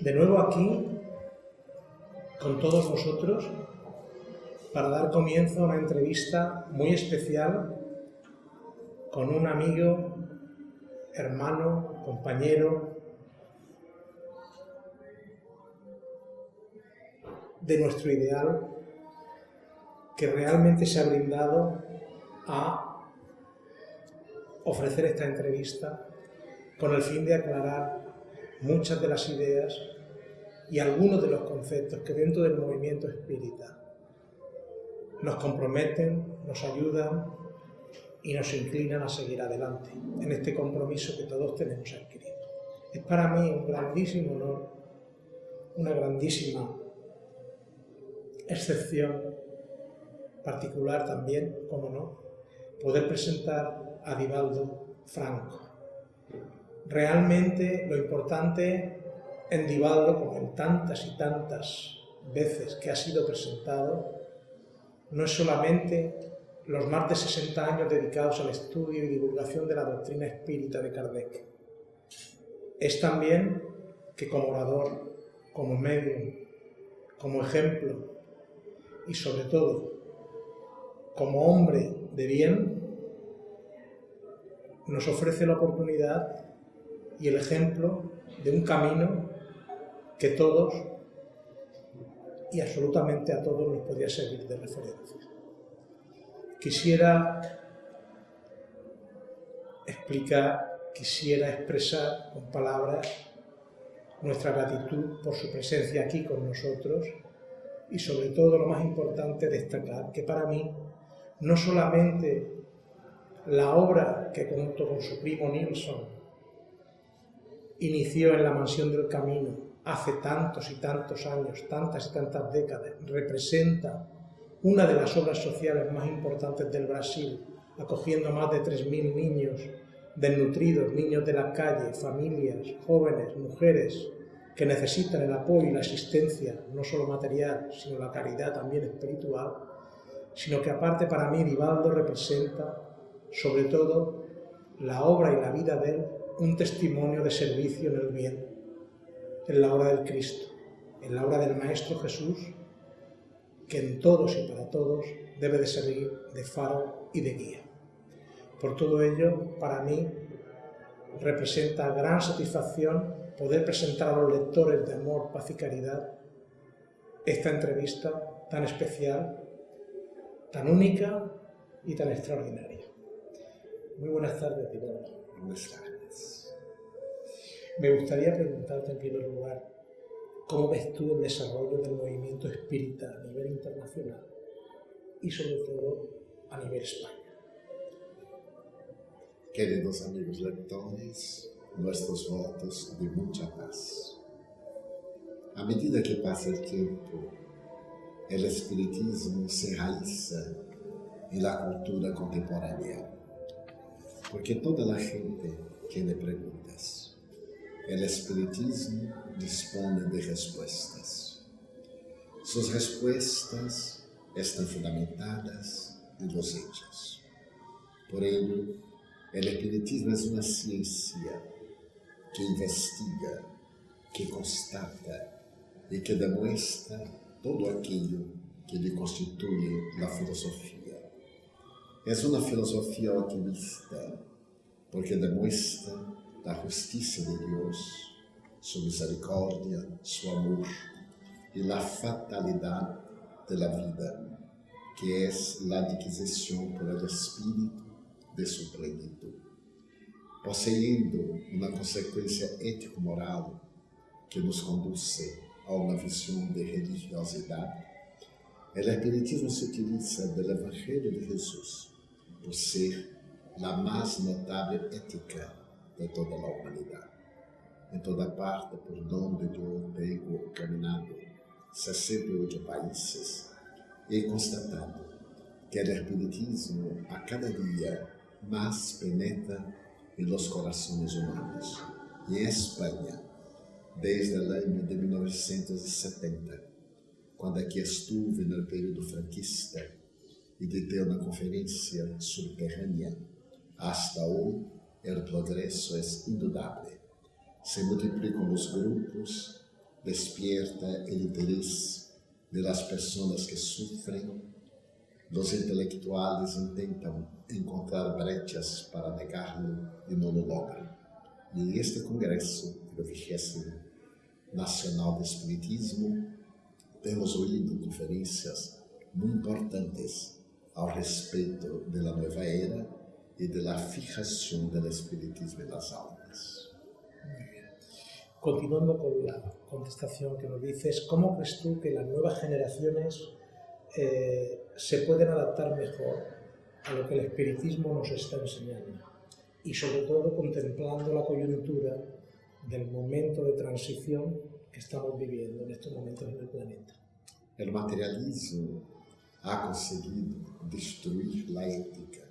De nuevo aquí, con todos vosotros, para dar comienzo a una entrevista muy especial con un amigo, hermano, compañero de nuestro ideal que realmente se ha brindado a ofrecer esta entrevista con el fin de aclarar muchas de las ideas y algunos de los conceptos que dentro del movimiento espírita nos comprometen, nos ayudan y nos inclinan a seguir adelante en este compromiso que todos tenemos adquirido. Es para mí un grandísimo honor, una grandísima excepción particular también, como no, poder presentar a Divaldo Franco. Realmente lo importante en Divaldo, como en tantas y tantas veces que ha sido presentado, no es solamente los más de 60 años dedicados al estudio y divulgación de la doctrina espírita de Kardec. Es también que como orador, como medio, como ejemplo y sobre todo como hombre de bien, nos ofrece la oportunidad y el ejemplo de un camino que todos y absolutamente a todos nos podría servir de referencia. Quisiera explicar, quisiera expresar con palabras nuestra gratitud por su presencia aquí con nosotros y sobre todo lo más importante destacar que para mí no solamente la obra que junto con su primo Nilsson inició en la Mansión del Camino hace tantos y tantos años, tantas y tantas décadas, representa una de las obras sociales más importantes del Brasil, acogiendo a más de 3.000 niños desnutridos, niños de la calle, familias, jóvenes, mujeres, que necesitan el apoyo y la asistencia, no solo material, sino la caridad también espiritual, sino que aparte para mí Divaldo representa, sobre todo, la obra y la vida de él, un testimonio de servicio en el bien en la obra del Cristo, en la obra del Maestro Jesús, que en todos y para todos debe de servir de faro y de guía. Por todo ello, para mí, representa gran satisfacción poder presentar a los lectores de Amor, Paz y Caridad esta entrevista tan especial, tan única y tan extraordinaria. Muy buenas tardes, Divaldo. Buenas tardes. Me gustaría preguntarte en primer lugar, ¿cómo ves tú el desarrollo del movimiento espírita a nivel internacional y sobre todo a nivel España? Queridos amigos lectores, nuestros votos de mucha paz. A medida que pasa el tiempo, el espiritismo se realiza en la cultura contemporánea, porque toda la gente tiene preguntas el espiritismo dispone de respuestas. Sus respuestas están fundamentadas en los hechos. Por ello, el espiritismo es una ciencia que investiga, que constata y que demuestra todo aquello que le constituye la filosofía. Es una filosofía optimista porque demuestra la justicia de Dios, su misericordia, su amor y la fatalidad de la vida, que es la adquisición por el Espíritu de su plenitud. Poseyendo una consecuencia ético-moral que nos conduce a una visión de religiosidad, el espiritismo se utiliza del Evangelio de Jesús por ser la más notable ética de toda la humanidad. En toda parte por donde yo tengo caminado, 68 países, he constatado que el hermeticismo a cada día más penetra en los corazones humanos. Y en España, desde el año de 1970, quando aqui estuve no período franquista e deteu na conferência subterrânea hasta hoje, el progreso es indudable. Se multiplican los grupos, despierta el interés de las personas que sufren, los intelectuales intentan encontrar brechas para negarlo y no lo logran. Y en este congreso, el vigésimo Nacional de Espiritismo, hemos oído conferencias muy importantes al respecto de la nueva era y de la fijación del espiritismo en las almas. Continuando con la contestación que nos dices, ¿cómo crees tú que las nuevas generaciones eh, se pueden adaptar mejor a lo que el espiritismo nos está enseñando? Y sobre todo contemplando la coyuntura del momento de transición que estamos viviendo en estos momentos en el planeta. El materialismo ha conseguido destruir la ética.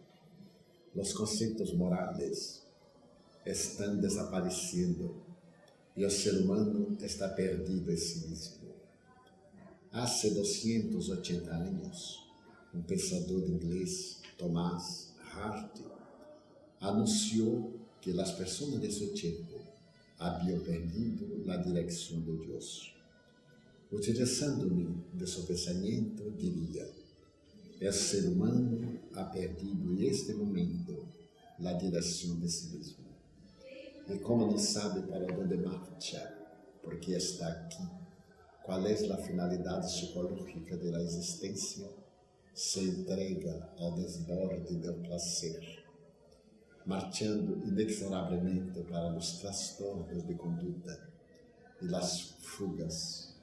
Los conceptos morales están desapareciendo y el ser humano está perdido en sí mismo. Hace 280 años, un pensador inglés, Thomas Hardy, anunció que las personas de su tiempo habían perdido la dirección de Dios. Utilizando-me de seu pensamento, diria: o ser humano ha perdido este momento a direção de si mesmo. E como não sabe para onde marcha, porque está aqui, qual é a finalidade psicológica da existência, se entrega ao desborde do prazer, marchando inexoravelmente para os transtornos de conduta e as fugas.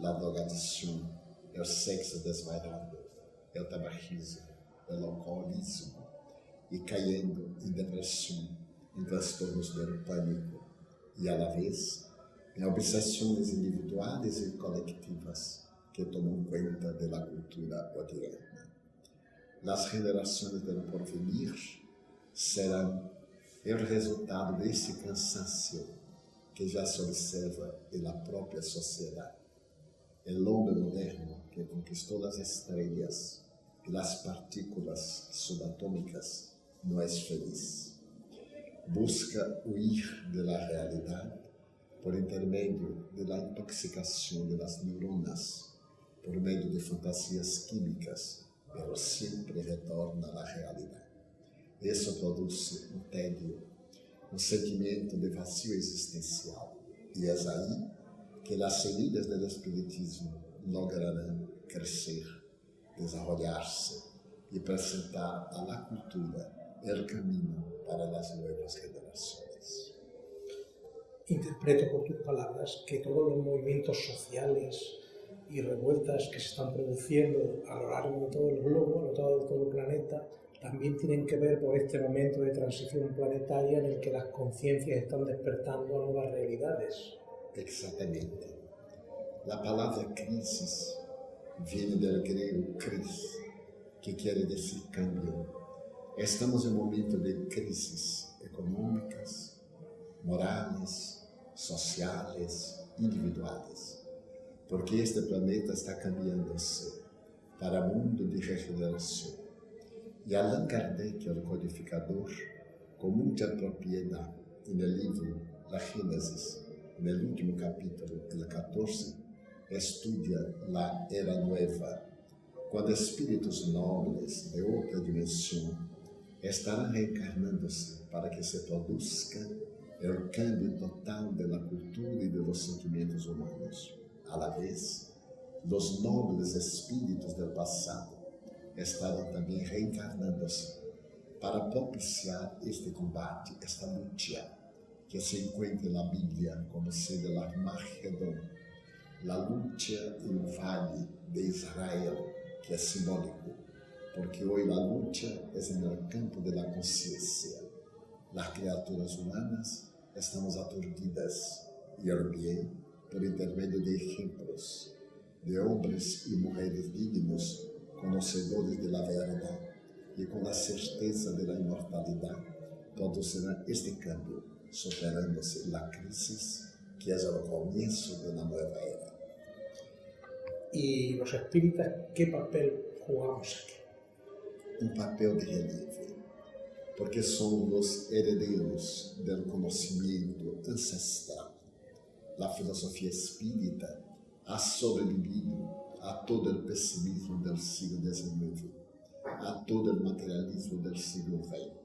La drogadição, é o sexo desvairado, é o tabagismo, é o alcoolismo e cayendo em depressão, em transtornos do pânico, e a la vez em obsessões individuales e coletivas que tomam conta da cultura moderna. As gerações do porvenir serão o resultado de cansaço que já se observa na própria sociedade. sociedad. o homem moderno que conquistou as estrelas las partículas subatômicas não és feliz. Busca huir de la realidade por intermedio de la intoxicação de las neuronas, por meio de fantasias químicas, pero sempre retorna à realidade. Isso produz um tédio, um sentimento de vazio existencial, e é aí que as semillas do Espiritismo lograrão crescer desarrollarse y presentar a la cultura el camino para las nuevas generaciones. Interpreto por tus palabras que todos los movimientos sociales y revueltas que se están produciendo a lo largo de todo el globo, a lo largo de todo el planeta, también tienen que ver por este momento de transición planetaria en el que las conciencias están despertando nuevas realidades. Exatamente. A palavra crisis vem do grego cris, que quer dizer cambio. Estamos em um momento de crises econômicas, morais, sociais, individuais, porque este planeta está cambiando-se para um mundo de regeneração. E Allan Kardec, o codificador, com muita propriedade, no livro La Gênesis, no último capítulo, el 14, estudia la era nueva, quando espíritos nobres de outra dimensão estarão reencarnando-se para que se produzca o cambio total de la cultura e de los sentimientos humanos. A la vez, los nobles espíritos del passado estarão também reencarnando-se para propiciar este combate, esta luta, que se encontra na Bíblia como sendo a Armagedon, la lucha en vale de Israel, que é simbólico, porque hoje a luta é no campo de la conciencia. Las criaturas humanas estamos aturdidas e o bem por intermédio de exemplos de homens e mulheres dignos, conhecedores de la verdade e com a certeza de la imortalidade, produzirá este cambio superando-se la crisis que es el comienzo de una nueva era. ¿Y los espíritas qué papel jugamos aquí? Un papel de relieve. porque son los herederos del conocimiento ancestral. La filosofía espírita ha sobrevivido a todo el pesimismo del siglo XIX, a todo el materialismo del siglo XX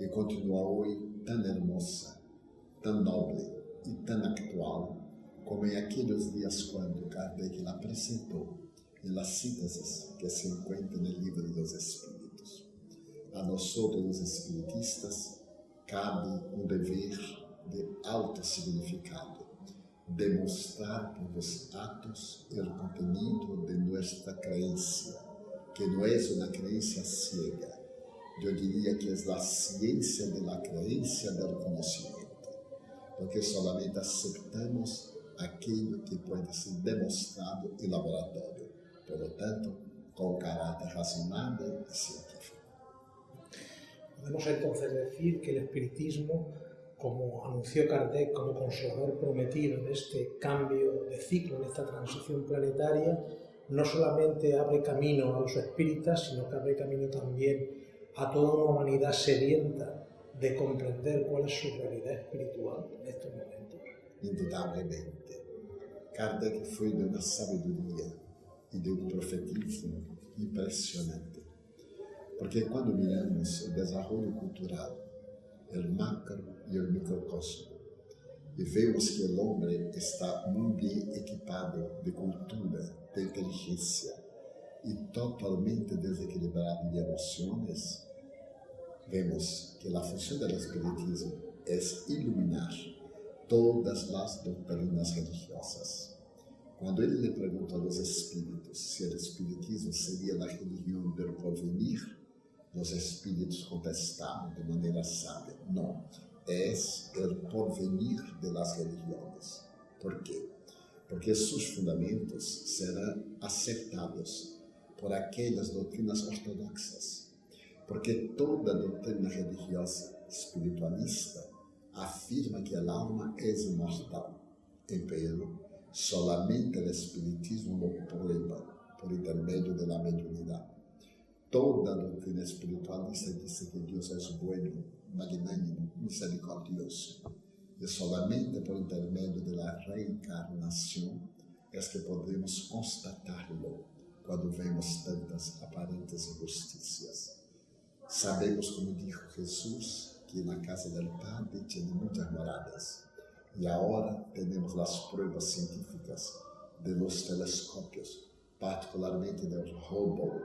y continúa hoy tan hermosa, tan noble y tan actual como em aqueles dias quando Kardec lá apresentou, em las síntese que se encontra no livro dos Espíritos. A nós, os espiritistas, cabe um dever de alto significado, demonstrar por os atos o contenido de nossa crença, que não é uma crença ciega, eu diria que é a ciência de la do conhecimento, porque solamente aceptamos aquello que puede ser demostrado en laboratorio por lo tanto, con carácter razonable y científico. Podemos entonces decir que el espiritismo, como anunció Kardec como consolador prometido en este cambio de ciclo, en esta transición planetaria, no solamente abre camino a los espíritas, sino que abre camino también a toda una humanidad sedienta de comprender cuál es su realidad espiritual en estos momentos. Indudablemente. Kardec fue de una sabiduría e de um profetismo impressionante. Porque quando miramos o desenvolvimento cultural, o macro e o microcosmo, e vemos que o homem está muito bem equipado de cultura, de inteligência e totalmente desequilibrado de emoções, vemos que a função do espiritismo é iluminar todas as doutrinas religiosas quando ele lhe pergunta aos espíritos se o espiritismo seria a religião do porvenir, os espíritos contestaram de maneira sábia: não, é o porvenir de las religiões. ¿Por quê? Porque seus fundamentos serão acertados por aquelas doutrinas ortodoxas. Porque toda doutrina religiosa espiritualista afirma que a alma é imortal. Empero, solamente o espiritismo o prueba por intermédio da mediunidade. Toda a doutrina espiritualista diz que Deus é bueno, magnânimo, misericordioso. E solamente por intermédio da reencarnação é que podemos constatá-lo quando vemos tantas aparentes injustiças. Sabemos, como disse Jesus, que en la casa del Padre muchas moradas y ahora tenemos las pruebas científicas de los particularmente del Hubble,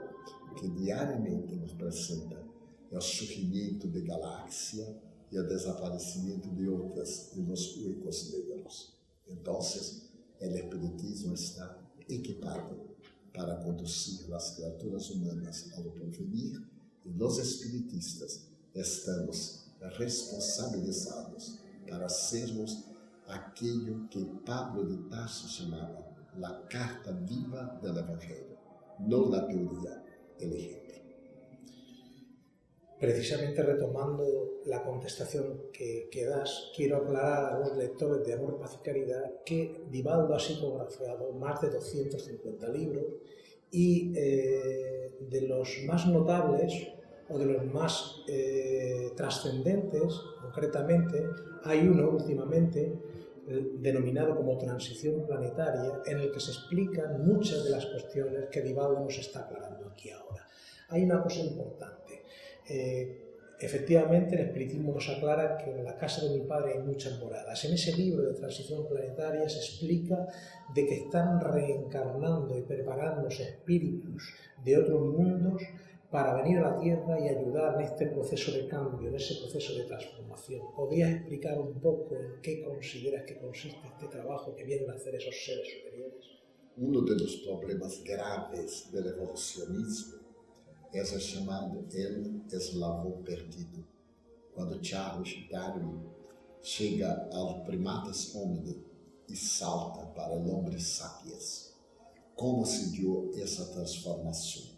que diariamente nos presenta el surgimiento de galaxias y el desaparecimiento de otras en los huecos negros. Entonces, el espiritismo está equipado para conducir las criaturas humanas al porvenir y los espiritistas estamos responsabilizados para sermos aquello que Pablo de Tarso llamaba la carta viva del Evangelio, no la teoría, el ejemplo. Precisamente retomando la contestación que, que, das, quiero aclarar a los lectores de Amor, Paz y Caridad que Divaldo ha psicografiado más de 250 libros y eh, de los más notables o de los más eh, trascendentes, concretamente, hay uno últimamente eh, denominado como transición planetaria, en el que se explican muchas de las cuestiones que Divaldo nos está aclarando aquí ahora. Hay una cosa importante. Eh, efectivamente, el espiritismo nos aclara que en la casa de mi padre hay muchas moradas. En ese libro de transición planetaria se explica de que están reencarnando y preparándose espíritus de otros mundos para venir a la Tierra y ayudar en este proceso de cambio, en ese proceso de transformación. ¿Podrías explicar un poco en qué consideras que consiste este trabajo que vienen a hacer esos seres superiores? Uno de los problemas graves del evolucionismo es el llamado el eslabón perdido. Cuando Charles Darwin llega al primates homini y salta para el hombre sapiens, ¿cómo se dio esa transformación?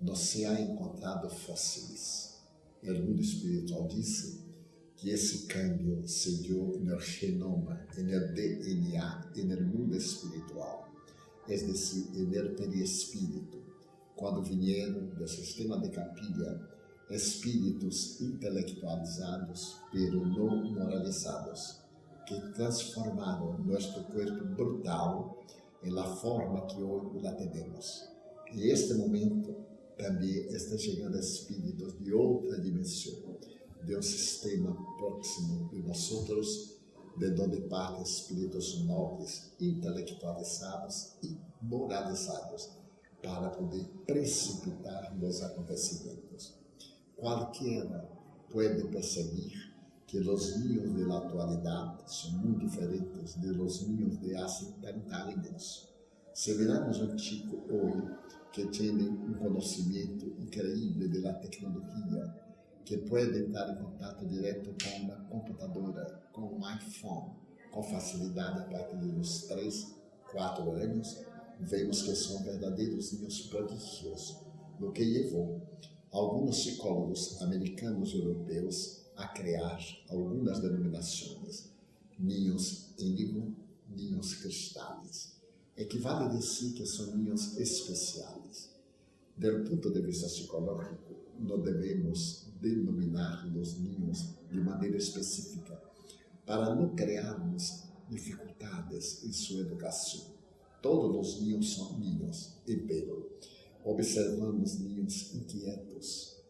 não se há encontrado fósseis. O mundo espiritual disse que esse câmbio se deu no genoma, no DNA, no mundo espiritual, é decir, no perispírito, quando vieram do sistema de capilha espíritos intelectualizados, pero não moralizados, que transformaram nosso corpo brutal em la forma que hoje la temos. E este momento também está chegando espíritos de outra dimensão, de um sistema próximo de nós outros, de onde partem espíritos nobres, intelectualizados e moralizados, para poder precipitar nos acontecimentos. Qualquer pode perceber que os niños de atualidade são muito diferentes de los niños de há 70 anos. Se viramos um chico hoje que tiene un conocimiento increíble de la tecnología, que puede estar en contacto directo con una computadora, con un iPhone, con facilidad a partir de los 3, 4 años, vemos que são verdadeiros niños prodigios, o que levou alguns psicólogos americanos e europeus a criar algumas denominações, ninhos índigo, ninhos cristales. É equivale dizer que são ninhos especiales. Del ponto de vista psicológico, não devemos denominar os ninhos de maneira específica para não criarmos dificuldades em sua educação. Todos os ninhos são ninhos, y observamos ninhos inquietos,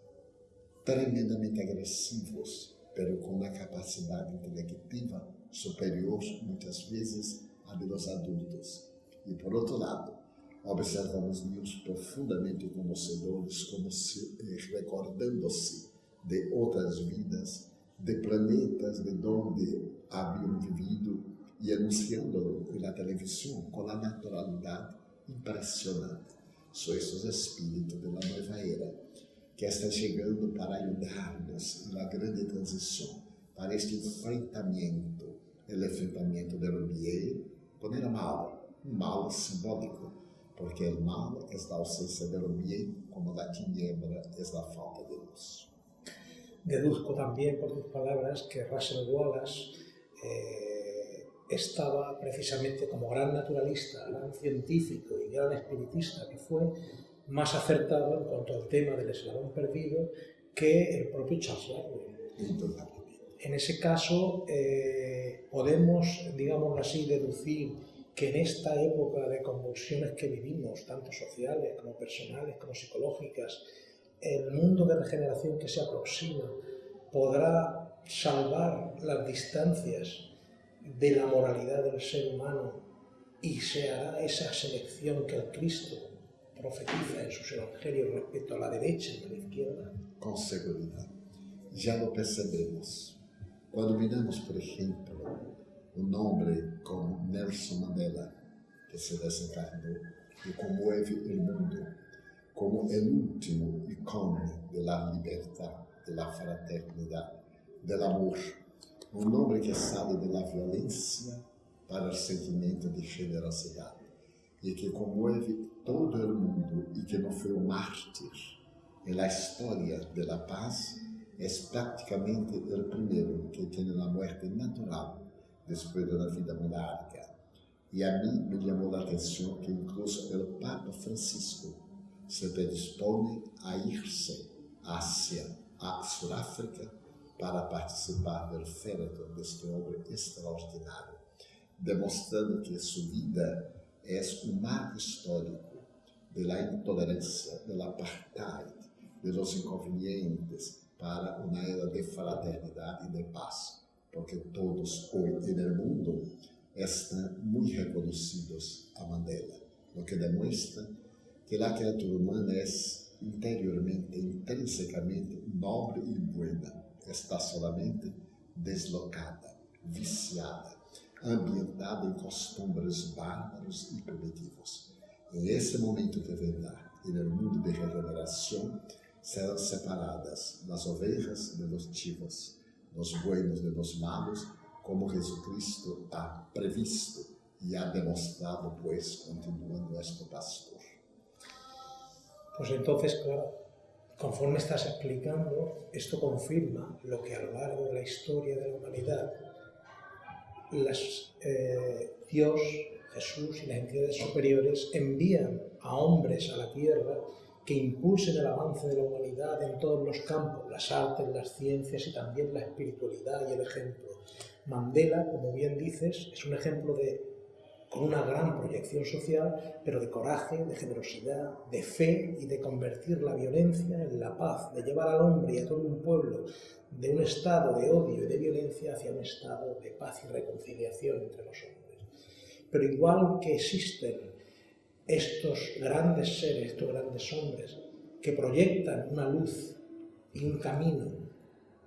tremendamente agressivos, pero com uma capacidade intelectiva superior, muitas vezes, à dos adultos. E, por outro lado, observamos ninhos profundamente conhecedores, como se eh, recordando-se de outras vidas, de planetas de onde haviam vivido e anunciando na televisão com a naturalidade impressionante. São esses espíritos da nova era que está chegando para ajudar-nos na grande transição, para este enfrentamento, o enfrentamento do bien com o mal, um mal simbólico, porque o mal é a ausência do bien, como a tiniebra é a falta de luz. Deduzco también por tus palabras que Russell Wallace eh, estaba precisamente como gran naturalista, gran científico y gran espiritista que fue, más acertado en cuanto al tema del eslabón perdido que el propio Charles Darwin. En ese caso, eh, podemos, digamos así, deducir que en esta época de convulsiones que vivimos, tanto sociales como personales como psicológicas, el mundo de regeneración que se aproxima podrá salvar las distancias de la moralidad del ser humano y se hará esa selección que el Cristo profetiza en sus evangelios respecto a la derecha y a la izquierda? Con seguridad. Ya lo percebemos. Cuando miramos, por ejemplo, um nome como Nelson Mandela, que se desencadou e conmueve o mundo como o último ícone da liberdade, da fraternidade, do amor. um nome que sale da violência para o sentimento de generosidade e que conmueve todo o mundo e que não foi um mártir. En história da paz é praticamente o primeiro que tem a morte natural depois da vida monárquica. E a mim me chamou a atenção que incluso o Papa Francisco se predispõe a ir-se hacia a Sudáfrica para participar do féretro deste homem extraordinário, demonstrando que sua vida é um marco histórico da intolerância, do apartheid, dos inconvenientes para uma era de fraternidade e de paz, porque todos hoje no mundo estão muito reconhecidos a Mandela, o que demonstra que a criatura humana é interiormente, intrinsecamente nobre e buena está solamente deslocada, viciada, ambientada em costumes bárbaros e primitivos. Em esse momento que vendrá, e no mundo de regeneração, serão separadas das ovelhas de los buenos de los malos, como Jesucristo ha previsto e ha demonstrado, pues, continua nuestro pastor. Pues entonces, claro, conforme estás explicando, esto confirma lo que a lo largo de la historia de la humanidad eh, Dios, Jesús y las entidades superiores envían a hombres a la tierra que impulsen el avance de la humanidad en todos los campos, las artes, las ciencias y también la espiritualidad y el ejemplo. Mandela, como bien dices, es un ejemplo de con una gran proyección social, pero de coraje, de generosidad, de fe y de convertir la violencia en la paz, de llevar al hombre y a todo un pueblo de un estado de odio y de violencia hacia un estado de paz y reconciliación entre los hombres. Pero igual que existen estos grandes seres, estos grandes hombres, que proyectan una luz y un camino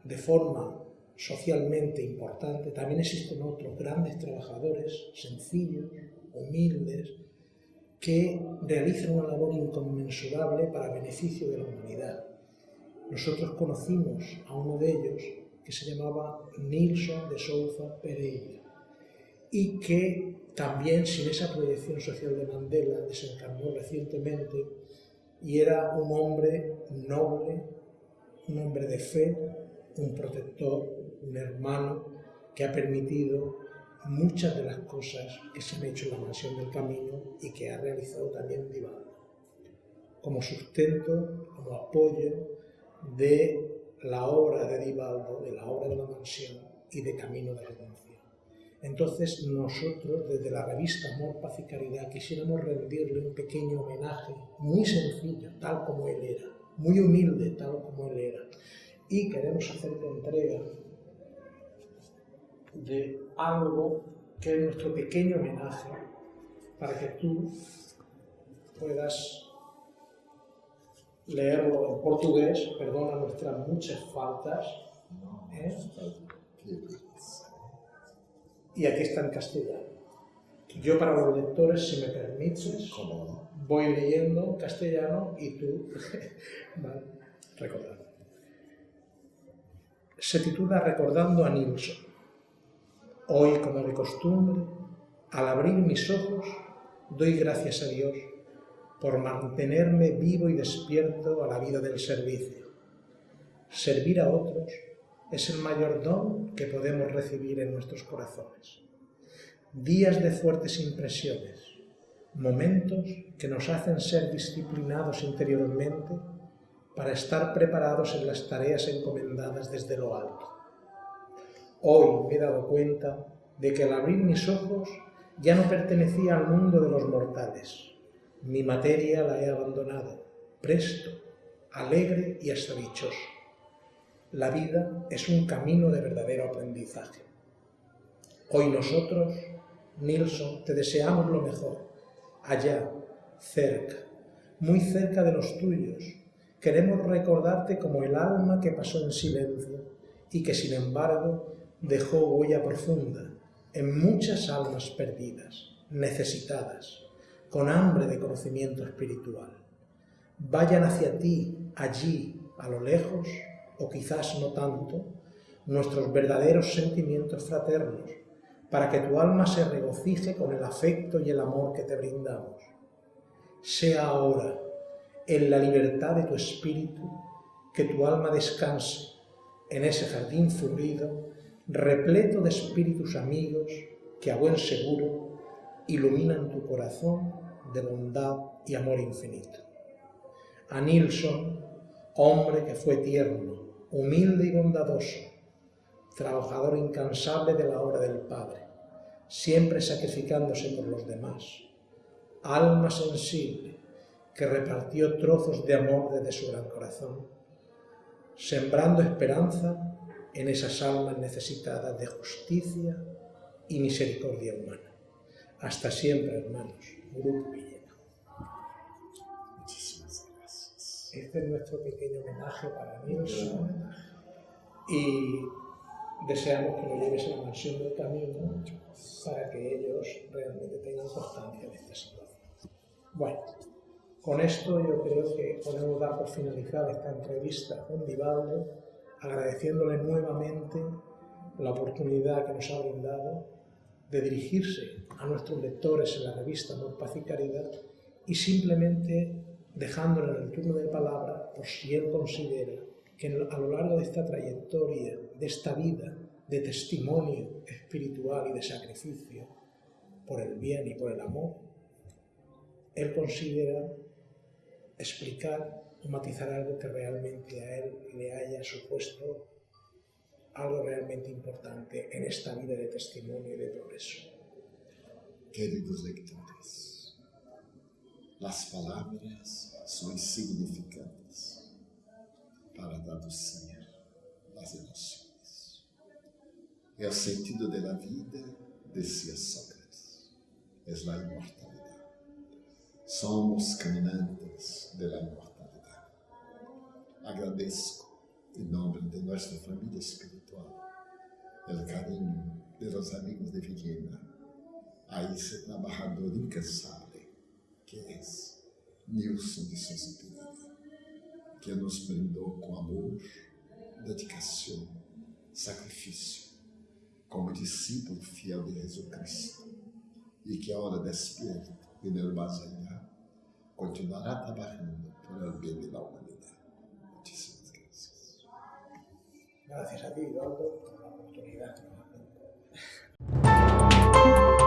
de forma socialmente importante, también existen otros grandes trabajadores, sencillos, humildes, que realizan una labor inconmensurable para beneficio de la humanidad. Nosotros conocimos a uno de ellos que se llamaba Nilsson de Souza Pereira y que también sin esa proyección social de Mandela desencarnó recientemente y era un hombre noble, un hombre de fe, un protector, un hermano que ha permitido muchas de las cosas que se han hecho en la mansión del camino y que ha realizado también Divaldo, como sustento, como apoyo de la obra de Divaldo, de la obra de la mansión y de Camino de Redención. Entonces nosotros desde la revista Amor, Paz y Caridad quisiéramos rendirle un pequeño homenaje muy sencillo, tal como él era, muy humilde, tal como él era, y queremos hacerte entrega de algo que es nuestro pequeño homenaje para que tú puedas leerlo en portugués, perdona nuestras muchas faltas. ¿eh? Y aquí está en castellano. Yo para los lectores, si me permites, voy leyendo en castellano y tú, vale, recordando se titula Recordando a Nilsson. Hoy, como de costumbre, al abrir mis ojos, doy gracias a Dios por mantenerme vivo y despierto a la vida del servicio. Servir a otros es el mayor don que podemos recibir en nuestros corazones. Días de fuertes impresiones, momentos que nos hacen ser disciplinados interiormente para estar preparados en las tareas encomendadas desde lo alto. Hoy me he dado cuenta de que al abrir mis ojos ya no pertenecía al mundo de los mortales. Mi materia la he abandonado, presto, alegre y hasta dichoso. La vida es un camino de verdadero aprendizaje. Hoy nosotros, Nilsson, te deseamos lo mejor, allá, cerca, muy cerca de los tuyos, Queremos recordarte como el alma que pasó en silencio y que sin embargo dejó huella profunda en muchas almas perdidas, necesitadas, con hambre de conocimiento espiritual. Vayan hacia ti, allí, a lo lejos, o quizás no tanto, nuestros verdaderos sentimientos fraternos, para que tu alma se regocije con el afecto y el amor que te brindamos. Sea ahora en la libertad de tu espíritu, que tu alma descanse en ese jardín florido, repleto de espíritus amigos que a buen seguro iluminan tu corazón de bondad y amor infinito. A Nilsson, hombre que fue tierno, humilde y bondadoso, trabajador incansable de la obra del Padre, siempre sacrificándose por los demás, alma sensible, que repartió trozos de amor desde su gran corazón, sembrando esperanza en esas almas necesitadas de justicia y misericordia humana. Hasta siempre, hermanos. Grupo Este es nuestro pequeño homenaje para Nilsson y deseamos que lo lleves a la mansión del camino para que ellos realmente tengan constancia de esta situación. Bueno. Con esto yo creo que podemos dar por finalizada esta entrevista con Vivaldo, agradeciéndole nuevamente la oportunidad que nos ha brindado de dirigirse a nuestros lectores en la revista Amor, Paz y Caridad y simplemente dejándole en el turno de palabra por si él considera que a lo largo de esta trayectoria, de esta vida de testimonio espiritual y de sacrificio por el bien y por el amor, él considera explicar o matizar algo que realmente a él le haya supuesto algo realmente importante en esta vida de testimonio y de progreso. Queridos lectores, As palavras são insignificantes para traduzir as emoções. É o sentido da vida, dizia Sócrates. É a imortalidade. Somos caminantes da imortalidade. Agradeço, em nome de nossa família espiritual, o carinho de nossos amigos de Villena, a esse trabalhador incansável que és Nilson de Souza Pereira, que é nos brindou com amor, dedicação, sacrifício, como discípulo fiel de Jesus Cristo, e que ahora despierto e no mais continuará trabalhando por el bem da humanidade. Muchísimas gracias. Gracias a ti, Eduardo, por la oportunidad que nos has.